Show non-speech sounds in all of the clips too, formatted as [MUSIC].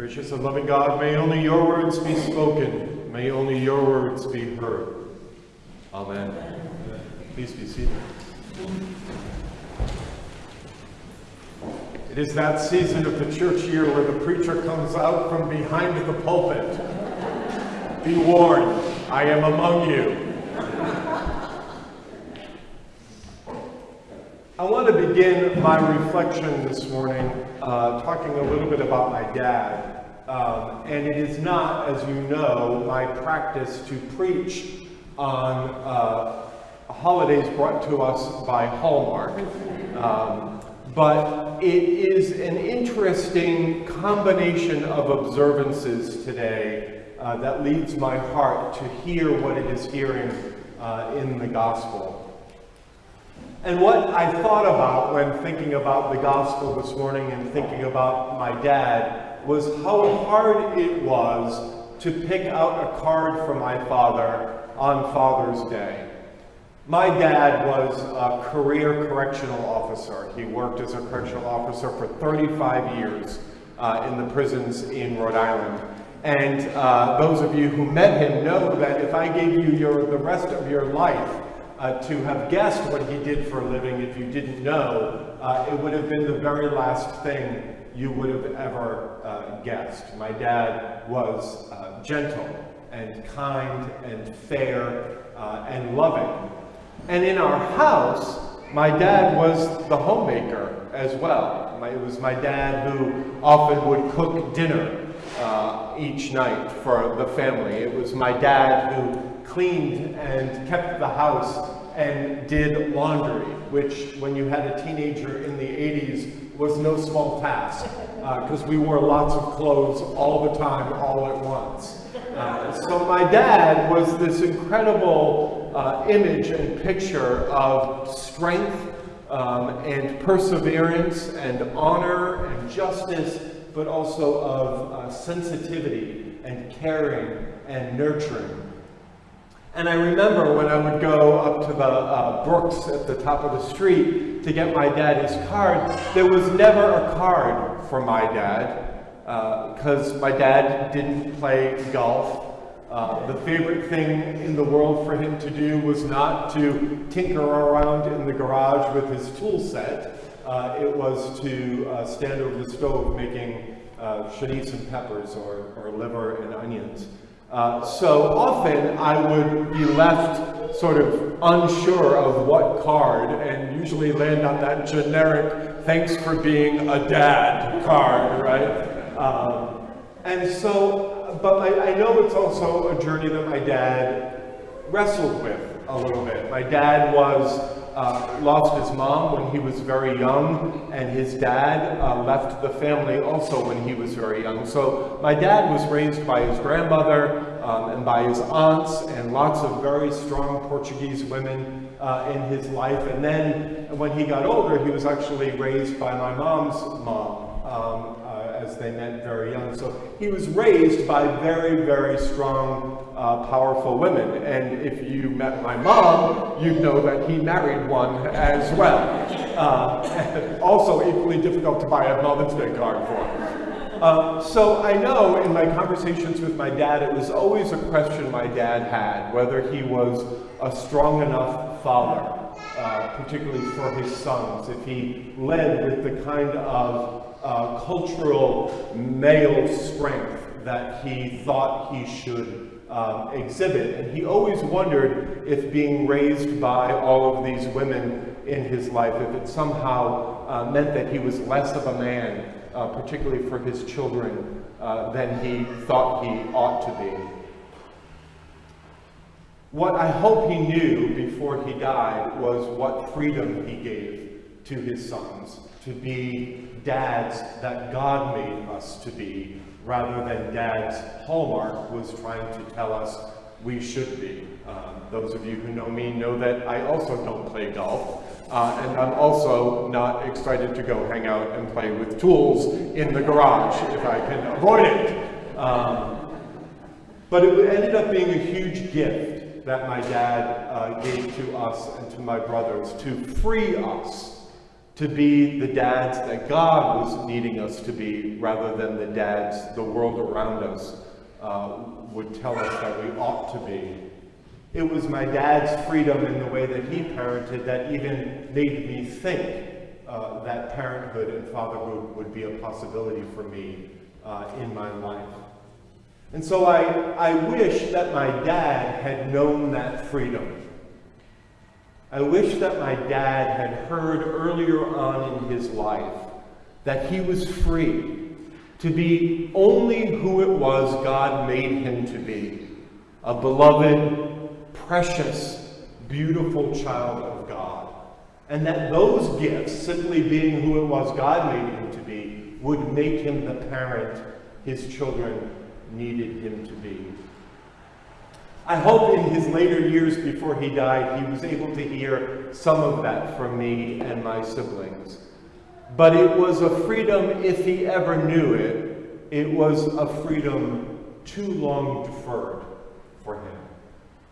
Gracious and loving God, may only your words be spoken. May only your words be heard. Amen. Please be seated. It is that season of the church year where the preacher comes out from behind the pulpit. Be warned, I am among you. I want to begin my reflection this morning uh, talking a little bit about my dad. Um, and it is not, as you know, my practice to preach on uh, holidays brought to us by Hallmark. Um, but it is an interesting combination of observances today uh, that leads my heart to hear what it is hearing uh, in the gospel. And what I thought about when thinking about the gospel this morning and thinking about my dad was how hard it was to pick out a card for my father on Father's Day. My dad was a career correctional officer. He worked as a correctional officer for 35 years uh, in the prisons in Rhode Island. And uh, those of you who met him know that if I gave you your, the rest of your life uh, to have guessed what he did for a living if you didn't know, uh, it would have been the very last thing you would have ever uh, guessed. My dad was uh, gentle and kind and fair uh, and loving. And in our house, my dad was the homemaker as well. My, it was my dad who often would cook dinner uh, each night for the family. It was my dad who cleaned and kept the house and did laundry, which when you had a teenager in the 80s was no small task because uh, we wore lots of clothes all the time, all at once. Uh, so my dad was this incredible uh, image and picture of strength um, and perseverance and honor and justice, but also of uh, sensitivity and caring and nurturing. And I remember when I would go up to the uh, Brooks at the top of the street to get my daddy's card, there was never a card for my dad because uh, my dad didn't play golf. Uh, the favorite thing in the world for him to do was not to tinker around in the garage with his tool set. Uh, it was to uh, stand over the stove making uh, and peppers or, or liver and onions. Uh, so often I would be left sort of unsure of what card and usually land on that generic thanks for being a dad card, right? Um, and so, but I, I know it's also a journey that my dad wrestled with a little bit. My dad was uh, lost his mom when he was very young, and his dad uh, left the family also when he was very young. So my dad was raised by his grandmother um, and by his aunts and lots of very strong Portuguese women uh, in his life. And then when he got older, he was actually raised by my mom's mom. Um, they met very young. So he was raised by very, very strong, uh, powerful women. And if you met my mom, you'd know that he married one as well. Uh, [LAUGHS] also equally difficult to buy a Mother's Day card for. Uh, so I know in my conversations with my dad, it was always a question my dad had, whether he was a strong enough father, uh, particularly for his sons, if he led with the kind of uh, cultural male strength that he thought he should um, exhibit. And he always wondered if being raised by all of these women in his life, if it somehow uh, meant that he was less of a man, uh, particularly for his children, uh, than he thought he ought to be. What I hope he knew before he died was what freedom he gave to his sons to be dads that God made us to be, rather than dads Hallmark was trying to tell us we should be. Um, those of you who know me know that I also don't play golf, uh, and I'm also not excited to go hang out and play with tools in the garage if I can avoid it. Um, but it ended up being a huge gift that my dad uh, gave to us and to my brothers to free us to be the dads that God was needing us to be rather than the dads the world around us uh, would tell us that we ought to be. It was my dad's freedom in the way that he parented that even made me think uh, that parenthood and fatherhood would be a possibility for me uh, in my life. And so I, I wish that my dad had known that freedom. I wish that my dad had heard earlier on in his life that he was free to be only who it was God made him to be a beloved, precious, beautiful child of God. And that those gifts, simply being who it was God made him to be, would make him the parent his children needed him to be. I hope in his later years before he died, he was able to hear some of that from me and my siblings. But it was a freedom, if he ever knew it, it was a freedom too long deferred for him.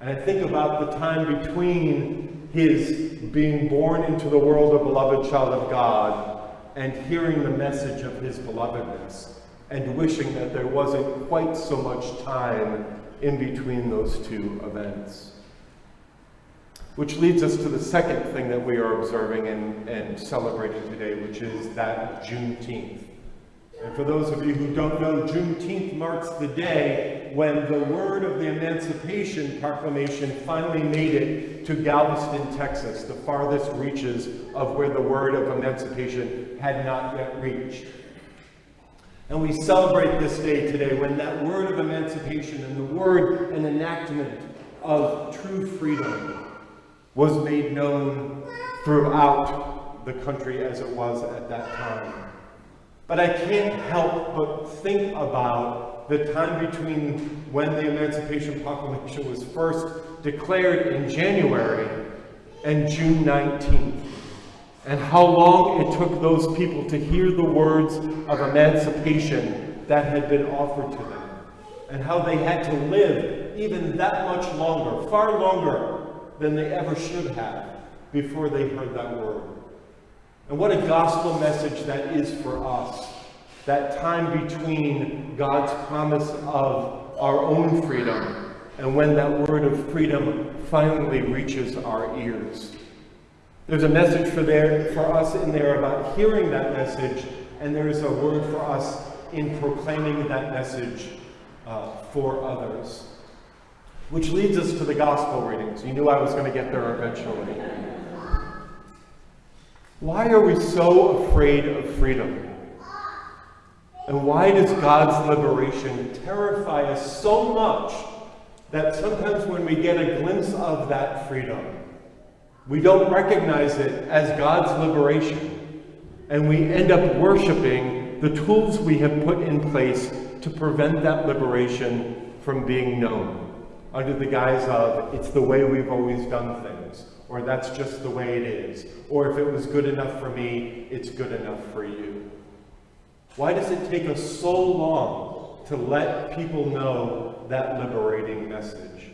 And I think about the time between his being born into the world a beloved child of God and hearing the message of his belovedness and wishing that there wasn't quite so much time in between those two events. Which leads us to the second thing that we are observing and, and celebrating today, which is that Juneteenth. And for those of you who don't know, Juneteenth marks the day when the word of the Emancipation Proclamation finally made it to Galveston, Texas, the farthest reaches of where the word of emancipation had not yet reached. And we celebrate this day today when that word of emancipation and the word and enactment of true freedom was made known throughout the country as it was at that time. But I can't help but think about the time between when the Emancipation Proclamation was first declared in January and June 19th and how long it took those people to hear the words of emancipation that had been offered to them, and how they had to live even that much longer, far longer than they ever should have, before they heard that word. And what a gospel message that is for us. That time between God's promise of our own freedom and when that word of freedom finally reaches our ears. There's a message for, there, for us in there about hearing that message, and there is a word for us in proclaiming that message uh, for others. Which leads us to the gospel readings. You knew I was going to get there eventually. Why are we so afraid of freedom? And why does God's liberation terrify us so much that sometimes when we get a glimpse of that freedom, we don't recognize it as God's liberation, and we end up worshiping the tools we have put in place to prevent that liberation from being known under the guise of it's the way we've always done things, or that's just the way it is, or if it was good enough for me, it's good enough for you. Why does it take us so long to let people know that liberating message?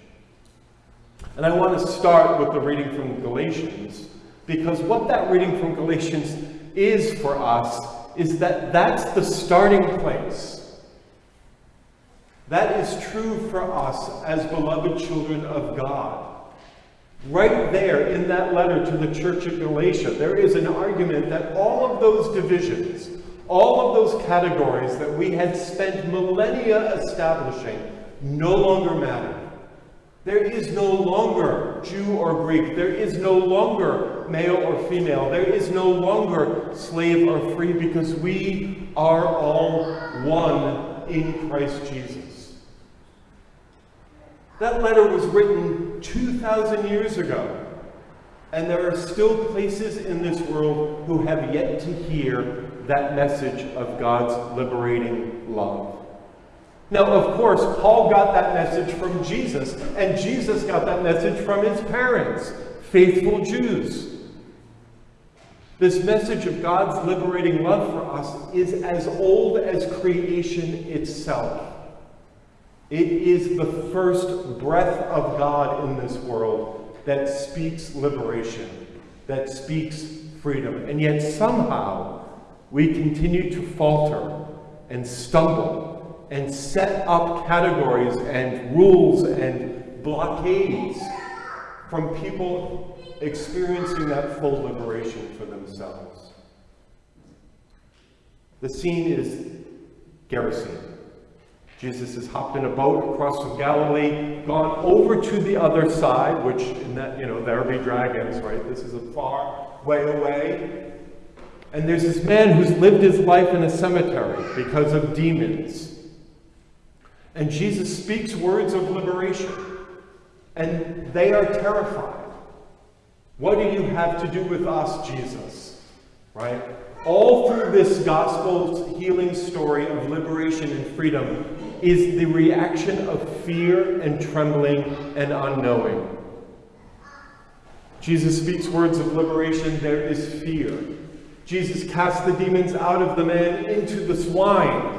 And I want to start with the reading from Galatians, because what that reading from Galatians is for us is that that's the starting place. That is true for us as beloved children of God. Right there in that letter to the church at Galatia, there is an argument that all of those divisions, all of those categories that we had spent millennia establishing no longer matter. There is no longer Jew or Greek. There is no longer male or female. There is no longer slave or free because we are all one in Christ Jesus. That letter was written 2,000 years ago. And there are still places in this world who have yet to hear that message of God's liberating love. Now, of course, Paul got that message from Jesus, and Jesus got that message from his parents, faithful Jews. This message of God's liberating love for us is as old as creation itself. It is the first breath of God in this world that speaks liberation, that speaks freedom. And yet somehow we continue to falter and stumble and set up categories and rules and blockades from people experiencing that full liberation for themselves. The scene is Gerasene. Jesus has hopped in a boat across from Galilee, gone over to the other side, which in that, you know, there be dragons, right? This is a far way away. And there's this man who's lived his life in a cemetery because of demons. And Jesus speaks words of liberation. And they are terrified. What do you have to do with us, Jesus? Right? All through this gospel healing story of liberation and freedom is the reaction of fear and trembling and unknowing. Jesus speaks words of liberation, there is fear. Jesus casts the demons out of the man into the swine.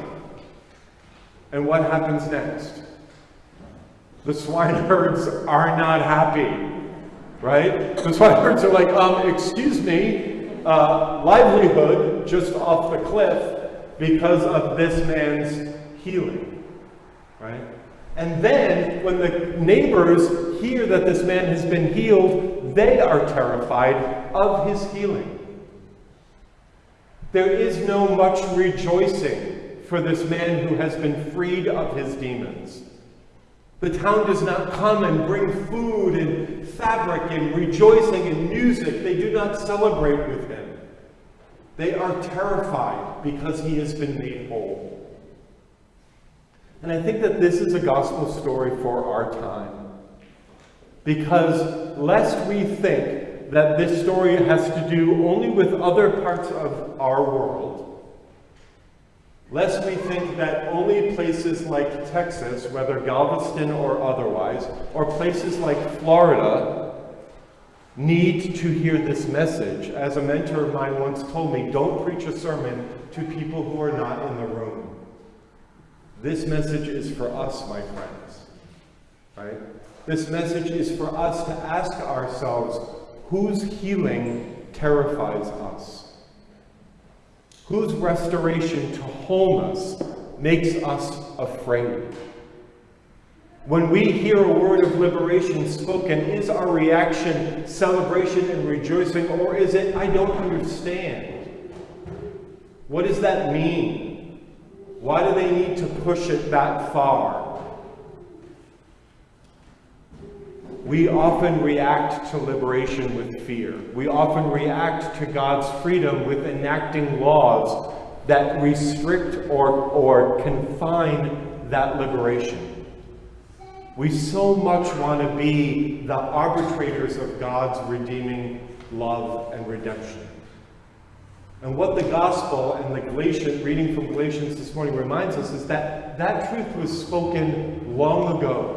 And what happens next? The swineherds are not happy, right? The swineherds are like, um, excuse me, uh, livelihood just off the cliff because of this man's healing, right? And then when the neighbors hear that this man has been healed, they are terrified of his healing. There is no much rejoicing for this man who has been freed of his demons. The town does not come and bring food and fabric and rejoicing and music. They do not celebrate with him. They are terrified because he has been made whole. And I think that this is a gospel story for our time. Because lest we think that this story has to do only with other parts of our world, Lest we think that only places like Texas, whether Galveston or otherwise, or places like Florida, need to hear this message. As a mentor of mine once told me, don't preach a sermon to people who are not in the room. This message is for us, my friends. Right? This message is for us to ask ourselves, whose healing terrifies us? Whose restoration to wholeness makes us afraid. When we hear a word of liberation spoken, is our reaction celebration and rejoicing, or is it, I don't understand? What does that mean? Why do they need to push it that far? We often react to liberation with fear. We often react to God's freedom with enacting laws that restrict or, or confine that liberation. We so much want to be the arbitrators of God's redeeming love and redemption. And what the gospel and the Galatian reading from Galatians this morning reminds us is that that truth was spoken long ago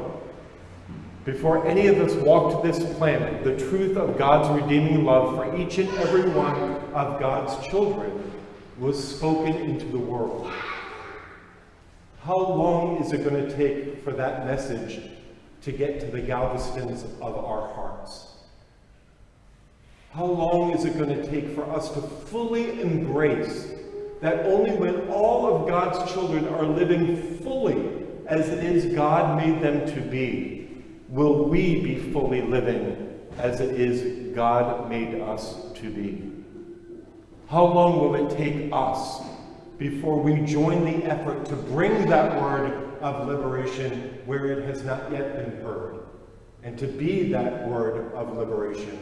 before any of us walked this planet, the truth of God's redeeming love for each and every one of God's children was spoken into the world. How long is it going to take for that message to get to the Galvestons of our hearts? How long is it going to take for us to fully embrace that only when all of God's children are living fully as it is God made them to be, will we be fully living as it is God made us to be? How long will it take us before we join the effort to bring that word of liberation where it has not yet been heard? And to be that word of liberation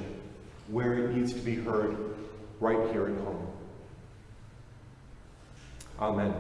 where it needs to be heard right here at home. Amen.